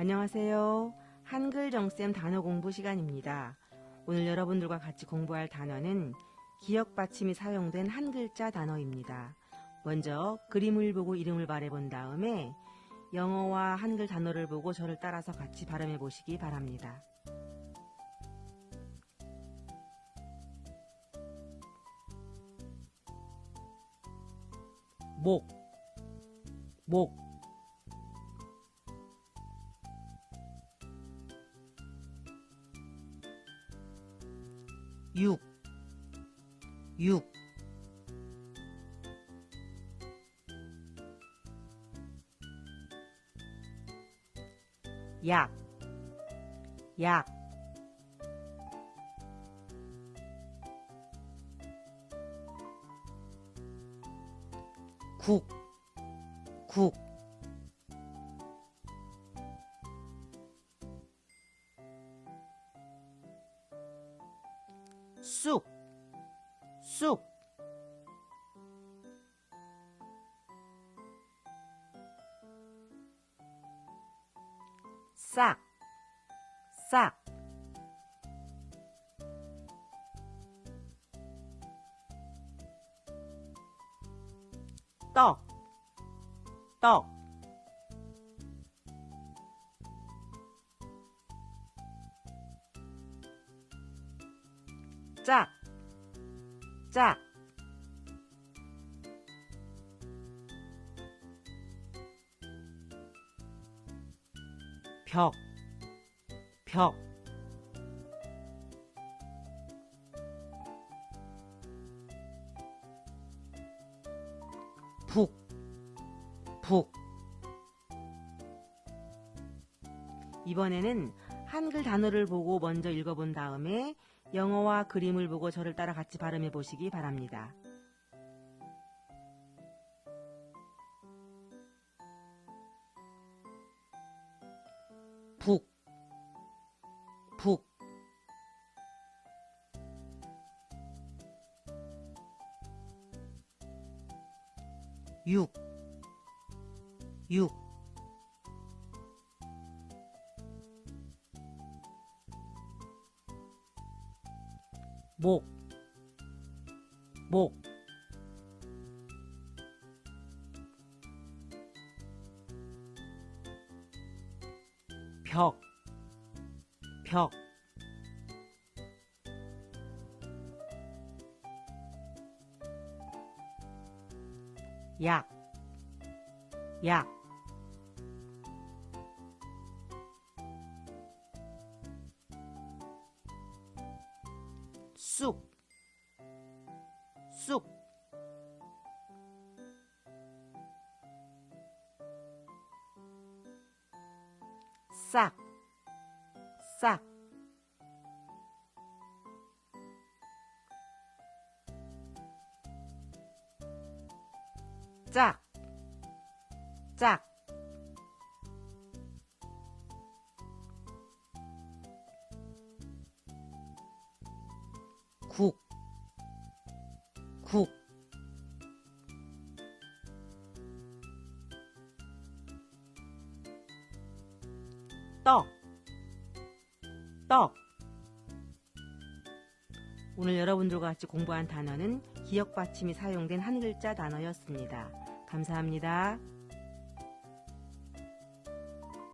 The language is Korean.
안녕하세요. 한글 정쌤 단어 공부 시간입니다. 오늘 여러분들과 같이 공부할 단어는 기억 받침이 사용된 한 글자 단어입니다. 먼저 그림을 보고 이름을 말해본 다음에 영어와 한글 단어를 보고 저를 따라서 같이 발음해 보시기 바랍니다. 목, 목, 육, 육, 약, 약, 국, 국, 쑥, 쑥, 싹, 싹, 떡, 떡, 짝, 짝, 벽, 벽, 북, 북. 이번에는 한글 단어를 보고 먼저 읽어본 다음에 영어와 그림을 보고 저를 따라 같이 발음해 보시기 바랍니다. 북, 북, 육, 육, 목, 목, 벽, 벽, 약, 약, 쑥쑥 sạc. Sạc. Chạc. Chạc. 국, 국, 떡, 떡. 오늘 여러분들과 같이 공부한 단어는 기억 받침이 사용된 한 글자 단어였습니다. 감사합니다.